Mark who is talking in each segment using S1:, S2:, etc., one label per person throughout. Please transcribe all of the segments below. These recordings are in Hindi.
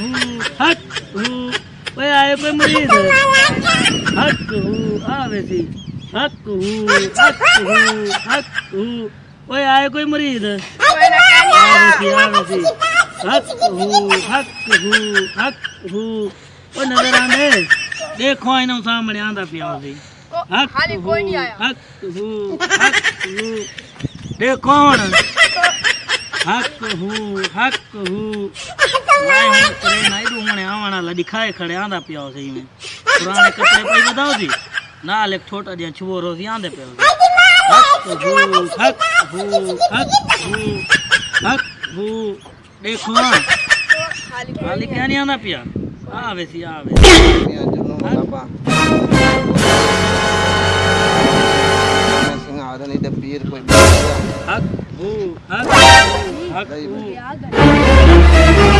S1: हट ओए आए पे मरीज़ हट आवे सी हक हक हक ओए आए कोई मरीज़ आवे सी आवे सी हक हक हक ओ नज़र आने देखो इन्हों सामने आंदा पिया सी हक हक हक देखो हक हक
S2: हक
S1: वाए कपड़े नहीं डूमने आवाना ला दिखाए खड़े
S3: आंदा पियो सही में। पुराने कपड़े कोई बताओ जी? ना
S1: ले छोटा जिया छुओ रोज आंदे
S2: पियो हक
S3: हु हक
S1: हु हक हु हक
S3: हु देखो खाली
S1: क्या
S3: नहीं
S1: आंदा पिया?
S3: आवे सी आवे
S1: हक हु
S3: हक हक हु।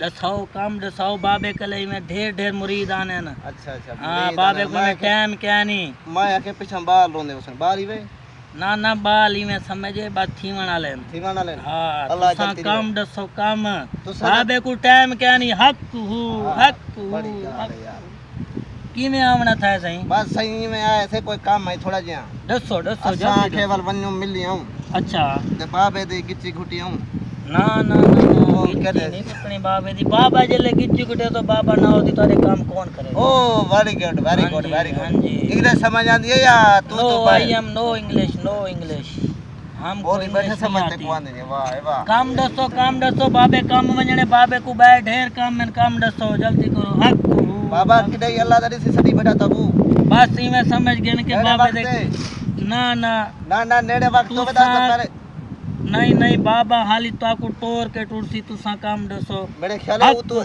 S1: दसाओ काम दसाओ बाबे कले में ढेर ढेर मुरीद आने ना।
S3: अच्छा अच्छा
S1: हाँ बाबे को में टाइम क्या नहीं
S3: मैं आके पीछे बाहर लोने उसने ही वे?
S1: ना ना बाल ही में समझे बात थीवन वाले में।
S3: ठिकाना ले
S1: हाँ?
S3: अल्लाह जल्दी
S1: काम दसो काम। बाबे को टाइम क्या नहीं हक हूँ हक हूँ
S3: बड़ी यार यार।
S1: की में आवना था सही?
S3: बस सही में आए थे कोई काम है थोड़ा जिया
S1: दसो दसो जल्दी
S3: केवल वन्यू मिली हूँ
S1: अच्छा।
S3: ते बाबे दी गिच्ची घुटी हूँ
S1: ना ना ना ना नहीं पकड़ी बाबे दी। बाबा जले गिच्ची कुटे तो बाबा ना होती तारे काम कौन करे
S3: ओ वेरी गुड वेरी
S1: हाँ
S3: गुड वेरी
S1: हाँ
S3: गुड
S1: जी।
S3: इंग्लिश समझ आती है या तू तो
S1: I am no English no English हम
S3: और बैठे समझते को आने वाह वाह।
S1: काम दसो काम दसो बाबे काम वञणे बाबे को ॿाहिरि ढेर काम आहिनि काम दसो जल्दी करो हक।
S3: बाबा किडे अल्लाह दरी से सड़ी बैठा तबू।
S1: बस इवें समझ गए कि बाबे
S3: वक्त
S1: ना ना।
S3: ना ना नेड़े वक्त तो बता पहले।
S1: नहीं नहीं बाबा हाली ताकू टोर के टुरसी तुसा काम दसो
S3: मेरे ख्याल है वो तो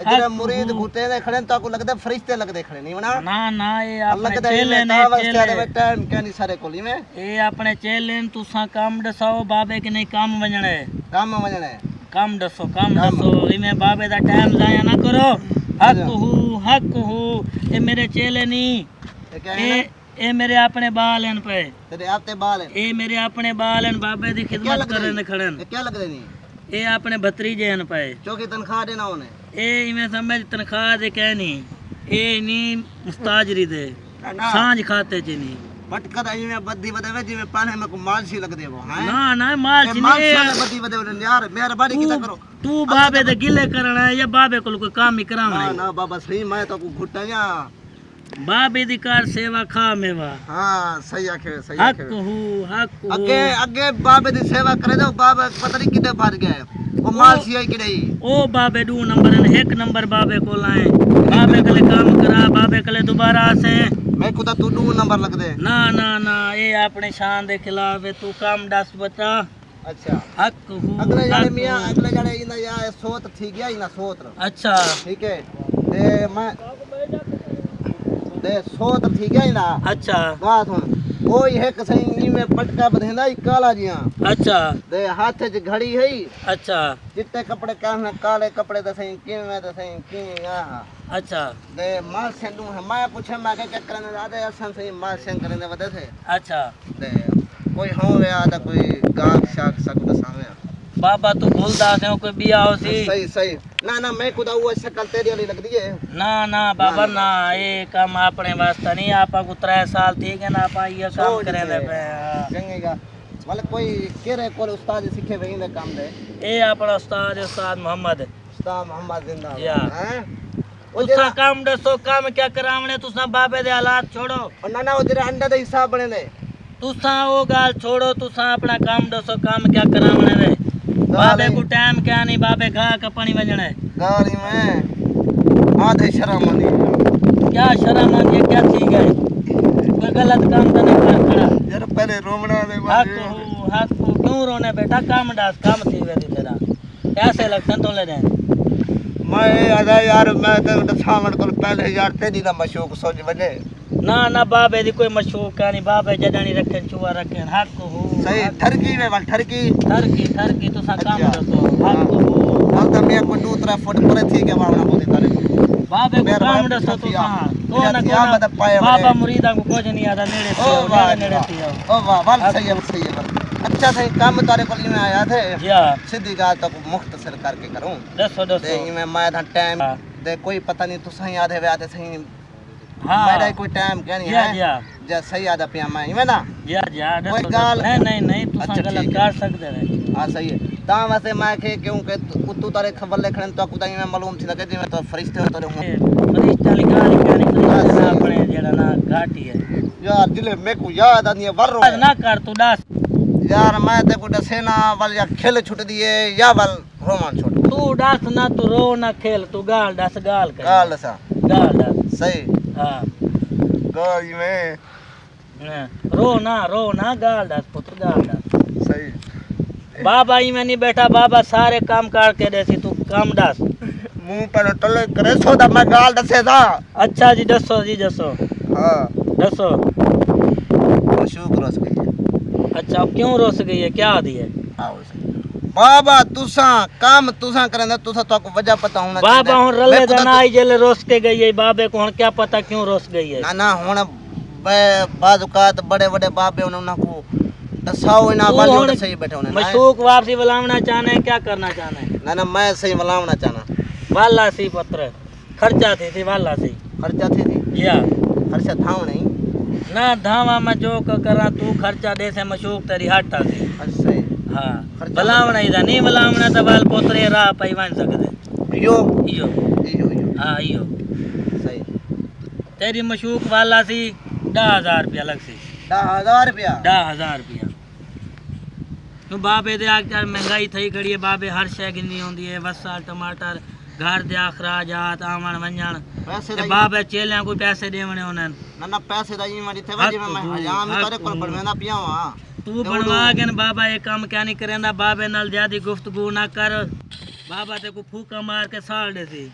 S3: जरा मुरीद। घुटे ने खड़े तो आपको लगता फरिश्ते लगते खड़े नहीं
S1: ना ना ये
S3: अल्लाह के
S1: चेले ने चेले।
S3: टाइम क्या नहीं सारे कोली में?
S1: ये अपने चेले ने तुसा काम दसाओ बाबे के नहीं काम वञणे
S3: काम वजने
S1: काम दसो काम। दसो इमें बाबे दा टाइम जाया ना करो। हक हू हक हू ये मेरे चेले नहीं ए मेरे अपने बाल हैं पे।
S3: तेरे आपते बाल हैं
S1: ए मेरे अपने बाल हैं बाबे
S3: दी
S1: खिदमत
S3: कर रहे खड़न। क्या लग रही
S1: ए अपने भतरीजे हैं पे।
S3: चौकी तनख्वाह देना उन्हें।
S1: ए इमे समझ तनख्वाह दे कह नहीं। ए
S3: नी
S1: मुस्ताजरी दे। साँझ खाते
S3: च नहीं पटकद इमे बद्दी बदवे जिमे पाने में को मालसी लग देवो हाँ? ना
S1: ना
S3: मालसी
S1: नहीं
S3: मालसी बद्दी बदवे यार मेहरबानी किता करो।
S1: तू बाबे अच्छा, दे अच्छा। गिले करना है या बाबे को कोई
S3: काम
S1: ही करावना
S3: ना ना बाबा सही मैं तो को घुटया
S1: बाप अधिकार सेवा खा में वा
S3: हाँ सही आखे सही
S1: हक हूँ हक
S3: अगे अगे बाप दी सेवा करे तो बाप पता नहीं कितने भाग गए। वो माल सिया की नहीं?
S1: ओ बाबे दू नंबर ने एक नंबर बाबे को लाए बाबे कले काम करा बाबे कले दोबारा से
S3: मैं कुदा तू दू नंबर लग दे
S1: ना ना ना ये अपने शान दे खिलाफ है तू काम दस बता।
S3: अच्छा।
S1: हक हूँ
S3: अगले जाने मियाँ अगले जाने इना या सोत ठीक है इना सोत।
S1: अच्छा।
S3: ठीक है ते मैं सो तो ठीक है ना।
S1: अच्छा।
S3: बात हूँ ओ यह कसई में पटका बधेंदा ई काला जिया।
S1: अच्छा।
S3: दे हाथ च घड़ी है
S1: अच्छा।
S3: चिट्टे कपड़े कहना काले कपड़े दसई किन में दसई किन आ
S1: अच्छा।
S3: दे माल से दू है। मैं पूछे मैं के चक्कर ने दादे असन से माल से करने वदे से।
S1: अच्छा।
S3: दे कोई हो या कोई गाक शाक सब दसावे
S1: बाबा तू भूल भूलदा से कोई बियाह सी।
S3: सही सही। ना ना मैं खुदा हुआ शक्ल तेरी वाली लगदी है।
S1: ना ना बाबा ना ना, ना ए काम अपने वास्ते नहीं आपा को 3 साल थी के ना आपा
S3: ये
S1: काम
S3: करे
S1: ले पे
S3: चंगेगा वाले मतलब कोई केरे कोरे उस्ताद सीखे वही ने काम दे।
S1: ए आपा उस्ताद उस्ताद मोहम्मद।
S3: उस्ताद मोहम्मद जिंदाबाद।
S1: या। उसका काम दसो काम क्या करावणे तुसा बाबे दे हालात
S3: छोड़ो। ना ना उधर अंडा दे हिसाब बने ने
S1: तुसा वो गाल छोड़ो तुसा अपना काम दसो काम क्या करावणे रे बाबे को टाइम क्या नहीं बाबे गाह का पानी वज़न
S3: है। गाड़ी में आधे शर्म आनी
S1: क्या शर्म आनी है क्या ठीक है? कोई गलत काम तो नहीं कर खड़ा।
S3: यार पहले रोमना दे
S1: हक हो हक हो क्यों रोने बेटा काम डास काम थी वे तेरा। कैसे लगते तो ले रहे
S3: मैं आदा यार मैं तो दसावण को पहले यार तेरी ना मशूक सोच बने।
S1: ना ना बाबे दी कोई मशूक नहीं बाबे जदानी रखे चुआ रखे। हक हो
S3: सही ठरकी में वाल ठरकी।
S1: ठरकी ठरकी तुसा काम
S3: अच्छा।
S1: दसो हक हो
S3: तो मैं कोई दो तरह फुट परे थी के मावना बोली तारे।
S1: बाबे को काम दसो
S3: थी
S1: तुसा तो ना
S3: थी आप
S1: को
S3: बता पाए
S1: बाबा मुरीदा को कुछ नहीं आता नेड़े
S3: ओ वाह
S1: नेड़े
S3: वाह। ओ वाह वाल सही है सही है अच्छा सही। काम तारे को में आया थे। सीधी गाल तो मुख्तसर करके करूँ।
S1: दसो दसो।
S3: मैं मैं था टाइम।
S1: हाँ।
S3: दे कोई पता नहीं तू सही याद है आते सही।
S1: हाँ।
S3: मेरा कोई टाइम क्या नहीं है। जे सही याद पिया मैं इवे ना?
S1: या या
S3: कोई
S1: दसो
S3: गाल-
S1: नहीं नहीं नहीं तुसा
S3: अच्छा,
S1: गलत कर सकते रहे
S3: हाँ सही है। ता वैसे मैं के क्यों के तू तू तारे खबर ले खड़न तो कुदाई में मालूम थी लगे जिਵੇਂ तो फरिश्ते तारे हूँ
S1: फरिश्ता लिखा लिखा
S3: हाँ, सही।
S1: अपने जेड़ा ना घाटी है।
S3: यार दिले में को याद आनी है वर
S1: आज ना कर तू दस।
S3: यार मैं ते को दसेना वाल या खेल छुट दिए या वाल रोमान छुट।
S1: तू दस ना तू रो ना खेल तू गाल दस गाल कर।
S3: गाल सा
S1: गाल दस।
S3: सही।
S1: हाँ।
S3: गाल में
S1: रो ना रो ना गाल दस पुत्र गाल दस
S3: सही।
S1: बाबा ही में नहीं बैठा बाबा सारे काम काट के देसी तू काम दस
S3: मुँह पर टले करे सो दा मैं गाल दसे था
S1: अच्छा जी दसो जी दसो।
S3: हाँ।
S1: दसो।
S3: मशूक रस गई
S1: अच्छा क्यों रोस गई है? क्या दी है?
S3: आओ बाबा तुसा काम तुसा करंदा तुसा तो को वजह पता होना
S1: बाबा हूँ रले जना आई जेले रोस के गई है बाबे को हूँ क्या पता क्यों रोस गई है?
S3: ना ना हुन बाजुकात बड़े बड़े बाबे उन्होंने को दसाओ इना वाले सही बैठे होने
S1: मशूक वापसी बुलावना चाहना है क्या करना चाहना है?
S3: ना ना मैं सही मलावना चाहना।
S1: वाला सी पत्र। खर्चा थी थी वाला सी।
S3: खर्चा थी थी?
S1: या।
S3: खर्चा थाव नहीं?
S1: ना धावा में जो करा तू खर्चा दे से मशूक तेरी हटा सी।
S3: अच्छा।
S1: हाँ। बुलावना था नहीं बुलावना तो बाल पोतरे राह पाई वन सकते।
S3: यो यो यो
S1: हाँ इयो।
S3: सही।
S1: तेरी मशूक वाला सी दस हज़ार रुपया लग सी।
S3: दस हज़ार रुपया?
S1: दस हज़ार रुपया। तो बाबे दे आकर महँगाई थई खड़ी है बाबे हर शय गिनी होंदी है वसा टमाटर घर दे अखराजात आवन वंजन
S3: पैसे
S1: ते
S3: दा
S1: बाबे चेलियाँ को पैसे देवने उन्हन
S3: ना। ना पैसे दा ई मारी थे वजी में मैं हजाम में तारे कोल बनवेंदा पिया हाँ
S1: तू बनवा के न बाबा ये काम क्या नहीं करेंदा बाबे नाल ज़्यादा गुफ्तगू ना कर। बाबा ते को फूका मार के साड़ दे सी।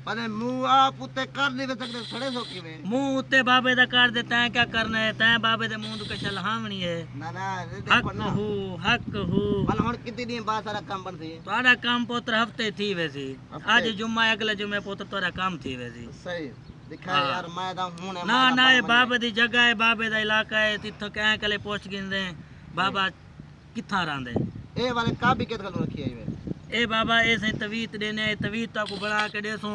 S3: साढ़
S1: हक हूँ हक हूँ
S3: पने मुंह आप उते कर नहीं सकते सड़े सो किवे
S1: मुंह उत्ते बाबे दा कर दे तैं क्या करना है तैं बाबे दे मुंह के चल हावनी है
S3: ना ना ये
S1: हक
S3: देखो ना
S1: हूँ हक हूँ
S3: मन हुन कितनी दिन बाद सारा काम बन सी
S1: ਤੁਹਾਡਾ ਕੰਮ ਪੁੱਤਰ ਹਫਤੇ ਥੀ ਵੈਸੀ
S3: ਹਫ਼ਤੇ?
S1: ਅੱਜ ਜੁਮਾ ਅਗਲੇ ਜੁਮੇ ਪੁੱਤ ਤੁਹਾਡਾ ਕੰਮ ਥੀ ਵੈਸੀ
S3: सही दिखा
S1: हाँ।
S3: यार मैं दा हुन
S1: ਨਾ ਨਾ ਇਹ ਬਾਬੇ ਦੀ ਜਗ੍ਹਾ ਹੈ ਬਾਬੇ ਦਾ ਇਲਾਕਾ ਹੈ ਤਿੱਥੋਂ ਕਹਿ ਕਲੇ ਪੁੱਛ ਗਿੰਦੇ ਬਾਬਾ ਕਿੱਥਾਂ ਰਹਿੰਦੇ
S3: ए वाले का भी केत गल रखी है
S1: ए बाबा ऐसे तवीत देने तवीत तो ताको बड़ा के देसो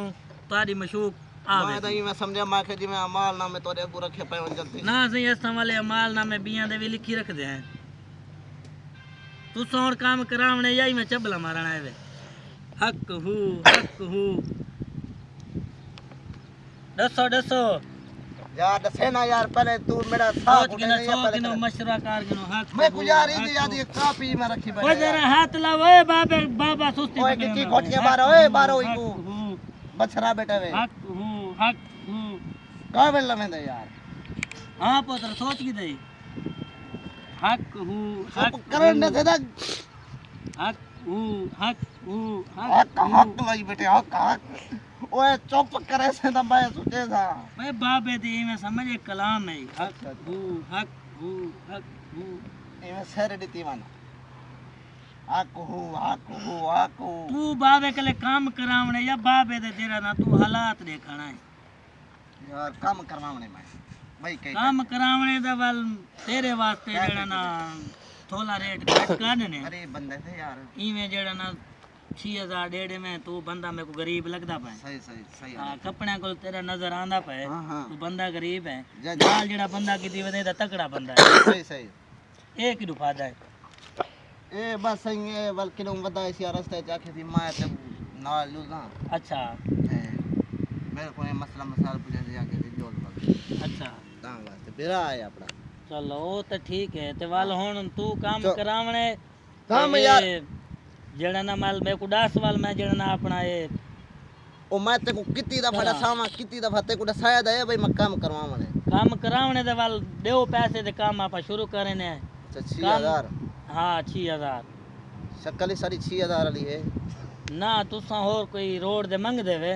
S1: तारी मशूक आवे।
S3: मैं मैं समझा माँ जी मैं अमाल नामे तोरे अगु रखे पे जल्दी।
S1: ना सही ऐसा वाले अमाल नामे बियाँ दे भी लिखी रख दे हैं। तू सोण काम करावणे यही मैं चबला मारना है हक हु हक हु। दसो दसो
S3: यार दसे ना यार पहले तू मेरा साथ
S1: गिनो सौ गिनो। मशरा कार गिनो हक
S3: मैं गुजारी थी याद ये कापी में रखी
S1: ओ
S3: पहले
S1: जरा हाथ ला ओए बाबे बाबा सुस्ती
S3: ओए
S1: ना।
S3: खोट के बारो, ओए बारो
S1: हक
S3: इको। बछरा बेटा वे।
S1: हक हूँ हक हूँ।
S3: का बेल लमेंदे यार?
S1: हाँ पुत्र सोच की दई हक हूँ हक
S3: करन
S1: हूँ,
S3: दे
S1: हक हूँ हक हूँ
S3: हक हक लाई बेटे हक हक। ओए चुप करे से तो मैं सोचे था।
S1: मैं बाबे दी में समझ एक कलाम है। हक हूँ हक हूँ हक हूँ।
S3: इमे सर दी माना। हक हूँ हक हूँ हक हूँ।
S1: तू बाबे के लिए काम करावने या बाबे दे तेरा ना तू हालात देखना है?
S3: यार काम करवावने मैं। भाई कही
S1: काम करावने दा वल तेरे वास्ते जेड़ा ना थोला रेट घट काढने।
S3: अरे बंदे थे यार।
S1: इवें जेड़ा ना 6000 डेढ़ में तू बंदा मेरे को गरीब लगदा पे
S3: सही सही सही
S1: हाँ कपड़े को तेरा नज़र आंदा पे
S3: हाँ हाँ।
S1: तू बंदा गरीब है। नाल जेड़ा बंदा की दीवे दा तकड़ा बंदा है।
S3: सही सही।
S1: एक ही फ़ायदा है?
S3: ए बस सही है बल्कि लोग बता इसी रास्ते जाके थी मैं तो ना लूजा
S1: अच्छा।
S3: मेरे को ये मसला मसाल पूछे से जाके थी जोल बल
S1: अच्छा।
S3: ता वास्ते बिरा है अपना।
S1: चलो वो तो ठीक है ते वाल हुन तू काम
S3: चो-
S1: करावने
S3: काम
S1: ते
S3: यार
S1: जेड़ा ना माल मेरे को दस वाल मैं जेड़ा ना अपना ये
S3: ओ मैं ते को कितनी दफ़ा। दसावा कितनी दफ़ा ते को दसाया दे भाई मैं काम करवावने
S1: काम करावने दे वाल देओ पैसे ते काम आप शुरू करे ने
S3: अच्छा छह
S1: काम-
S3: हज़ार
S1: हाँ छह हज़ार
S3: शक्ल ही सारी छह हज़ार वाली है
S1: ना तुसा होर कोई रोड दे मंग देवे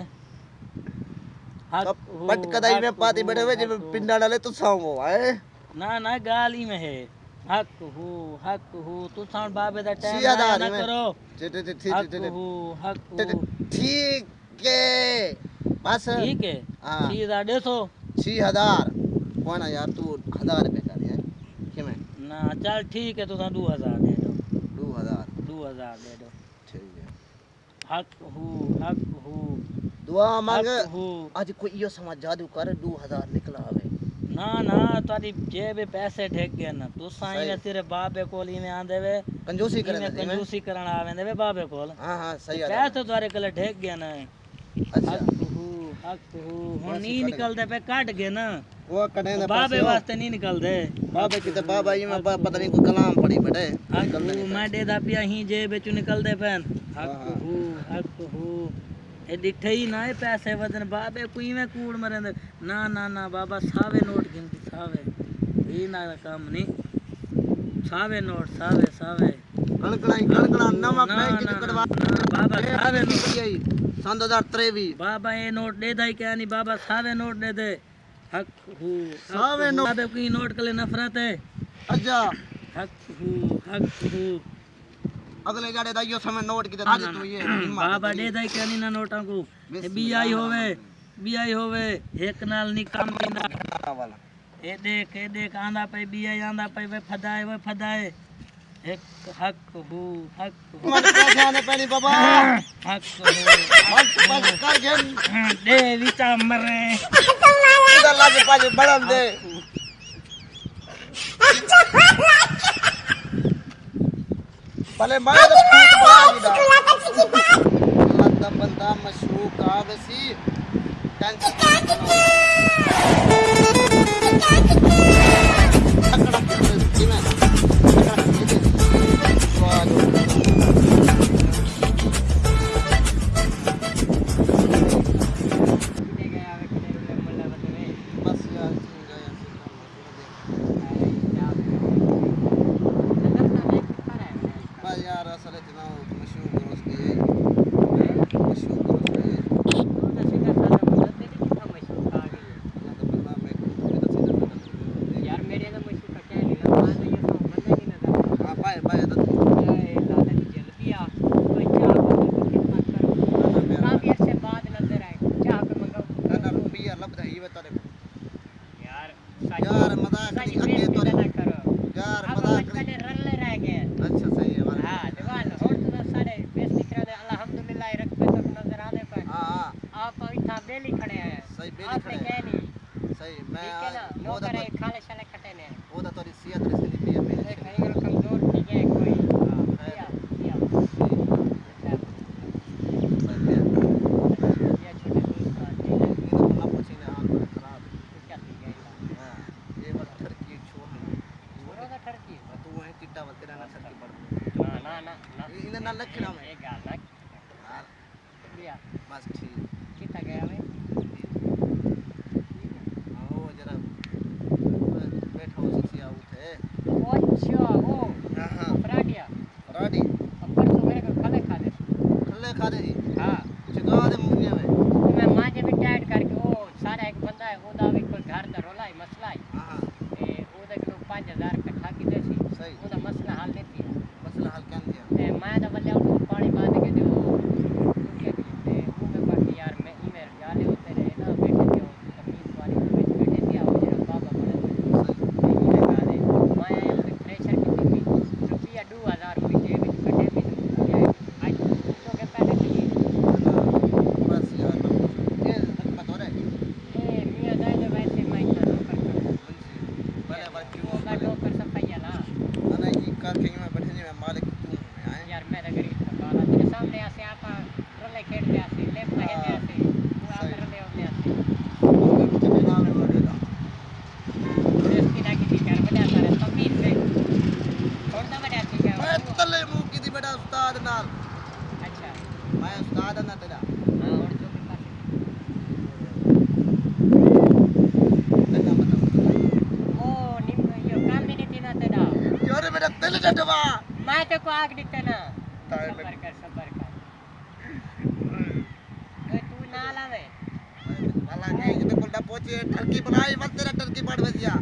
S1: हू,
S3: पट कदाई में पाती बैठे हुए जब पिंडा डाले तो साऊंगो आए
S1: ना ना गाली में है हक हू हक हू तू साउंड बाबे दा टाइम ना करो।
S3: टे- टे- टे- टे-
S1: हक
S3: टे- टे-
S1: हक
S3: टे- ठीक है। बस।
S1: ठीक है?
S3: हाँ।
S1: सीधा डेसो
S3: छह हज़ार। कौन है यार तू हज़ार रुपए कर यार कि मैं?
S1: ना चल ठीक है तुसा दो हज़ार दे दो।
S3: दो हज़ार।
S1: दो हज़ार दे दो।
S3: ठीक है।
S1: हक हू हक हू
S3: दुआ मांग।
S1: हक
S3: आज कोई यो समझ जादू कर दो हज़ार निकला
S1: ना ना तारी जेब पैसे ठेक गए ना तू साईं ने। तेरे बाबे कोल इने आंदे वे।
S3: कंजूसी करे
S1: इने
S3: ना मैं।
S1: कंजूसी करन आवेंदे वे बाबे कोल।
S3: हाँ हाँ सही है
S1: पैसे तारे कले ठेक गए ना।
S3: अच्छा।
S1: हू हू। नी ना।
S3: ना हो। तो में
S1: हू। मैं दे दा पिया ही जेब चु निकलदे पेन
S3: हाँ,
S1: हक
S3: हाँ।
S1: हू हक हू ए डिठे ही ना ए पैसे वदन बाबे कोई में कूड़ मरेंदे ना ना ना बाबा सावे नोट गिनती सावे ई ना काम नहीं सावे नोट सावे सावे
S3: कणकणाई कणकणा नवा
S1: ना,
S3: बैंक
S1: ना,
S3: की कटवा
S1: ना, बाबा सावे नोट
S3: सन 2023
S1: बाबा ये नोट दे दाई क्या नहीं बाबा सावे नोट दे दे हक हू हक
S3: सावे
S1: हू।
S3: नोट।
S1: बाबे की नोट के लिए नफरत है
S3: अच्छा
S1: हक हू हक हू
S3: अगले जाड़े दा यो समय नोट की
S1: ना,
S3: दादी तू ये
S1: बाबा। दे दाई क्या नहीं ना नोटा को।
S3: बिस्मिल्लाह।
S1: बी आई होवे बी आई होवे एक नाल नहीं काम पींदा
S3: हाँ वाला।
S1: ए देख ए देख आंदा पे बी आई आंदा पे वे फदाए वे फदाए। एक हक हू हक हू।
S3: मत आने बाबा।
S1: हक हू
S3: मत बस कर घेन
S1: दे विचा मरे।
S3: इधर लागे पाजे बड़न दे। भले मतलब बंदा मशूक आगसी टेंशन यार must मुँह की थी बेटा उस्ताद नाल
S4: अच्छा
S3: मैं उस्ताद ना तेरा
S4: हाँ और जो भी पास
S3: तेरा बता
S4: ओ निम यो काम भी नहीं थी ना तेरा
S3: यार मेरा दिल डटवा
S4: मैं तो को आग दिते ना
S3: ताए
S4: सबर कर सबर कर ए तू ना लावे
S3: मैं अल्लाह के किते कोल्डा पहुँचे टर्की बनाई मत तेरा टर्की पड़ बजिया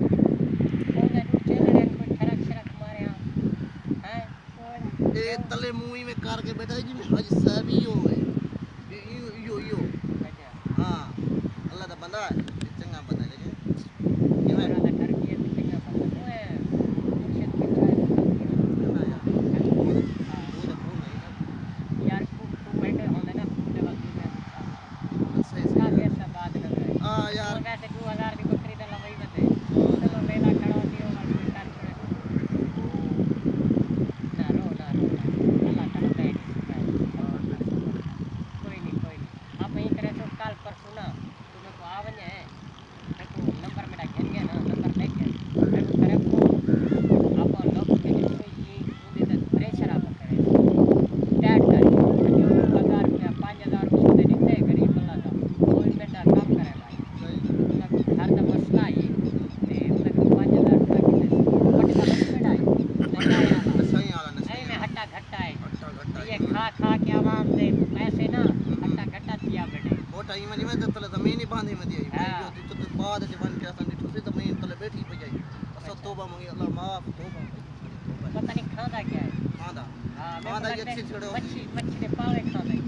S3: तले मुँह में कार के बैठा है जी हज साहब हो है।
S4: क्या है हाँ मेरे
S3: ये अच्छी
S4: को
S3: छड़ो
S4: मच्छी मच्छी दे पावे खादा है।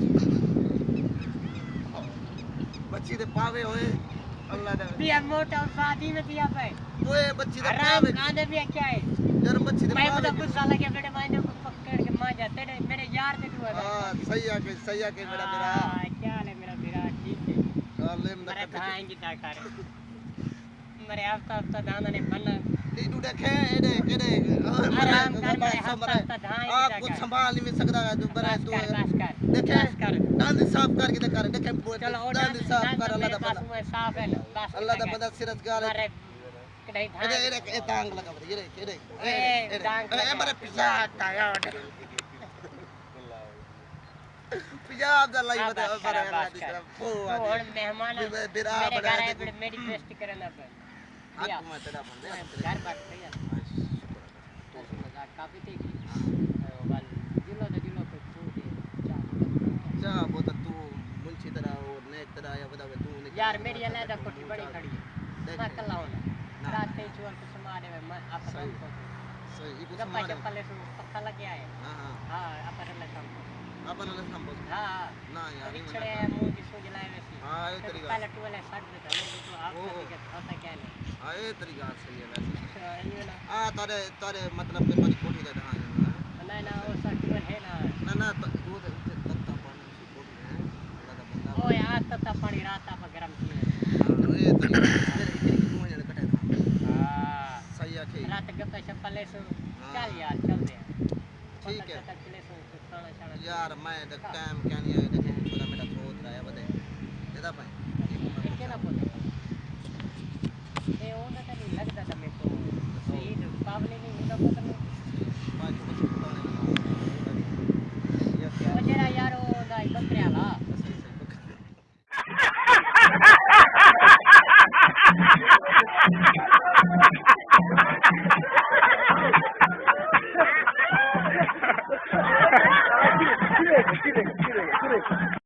S3: बच्ची दे पावे होए अल्लाह दे
S4: दिया मोटा और शादी में दिया पे
S3: ओए बच्ची दे पावे
S4: खाने भी क्या है?
S3: यार बच्ची दे
S4: मैं
S3: पावे
S4: मतलब गुस्सा लगे बेटे मैंने को पकड़ के मार जाते ने मेरे यार दे दुआ
S3: हाँ सही आके सही आके मेरा मेरा
S4: क्या हाल है मेरा मेरा ठीक है।
S3: अल्लाह में
S4: मेरे
S3: दे
S4: धाएँगी ताकार मेरे हफ़्ता हफ़्ता दाना ने बना।
S3: तू देखे एडे केडे
S4: आराम कर मेरे हफ़्ता धाएँगी
S3: आप कुछ संभाल नहीं सकता है तू बरे तू देखे दांत साफ़ करके दे कर देखे
S4: चलो
S3: दांत साफ़ कर अल्लाह दा बंदा
S4: साफ़ है बस
S3: अल्लाह दा बंदा सिरत गाल
S4: कढ़ाई
S3: एडे
S4: धान
S3: एडे ए तांग लगा बरे एडे एडे
S4: ए, टांग
S3: ए। बरे पिज्जा ताया पिज्जा दा
S4: हाँ,
S3: बरे। तरफ़ ओ
S4: मेहमान
S3: बिरा
S4: मेरे घर
S3: देखो।
S4: मेरी बेइज्जती करना पे पे
S3: जा वो तो तू मुंशी तरह और नेक तरह या बता तू ने
S4: यार मेरी अलग कोठी बड़ी खड़ी है। मैं कल आऊँ
S3: ना।
S4: रात के चुअल को समारे में मैं आप
S3: सही। सही
S4: गप्पा
S3: समारे
S4: चप्पा ले सो पक्का लग गया है।
S3: हाँ हाँ।
S4: हाँ अपन ले शाम को
S3: अपन ने संभव
S4: हाँ
S3: ना यार
S4: रिछड़े
S3: मना
S4: मुँह की सूज लाए वैसी
S3: हाँ, ये
S4: तो
S3: तरीका।
S4: पहले टुअल है देता मैं तो आप
S3: ओ।
S4: के होता क्या नहीं
S3: हाँ ये तरीका सही है वैसे
S4: तो
S3: हाँ तारे तारे मतलब के तोरी कोठी दे हाँ
S4: ना ना वो सट टुअल है ना
S3: ना ना तो वो तो तत्ता पानी से कोठी है अल्लाह का बंदा
S4: ओ यार तता पानी रात आप गरम किए
S3: हाँ ये तरीका
S4: हाँ
S3: सही है ठीक
S4: रात गप्पा शप्पा ले सो
S3: हाँ।
S4: चल यार चल दे
S3: ठीक है। यार मैं द टाइम क्या नहीं आया? देखे पूरा मेरा थ्रोट रहा है देता
S4: पाए के ना बोल ए ओंदा तो लगता था मेरे को। तो-
S3: सही
S4: पावले नहीं होता पता नहीं।
S3: बात को पता नहीं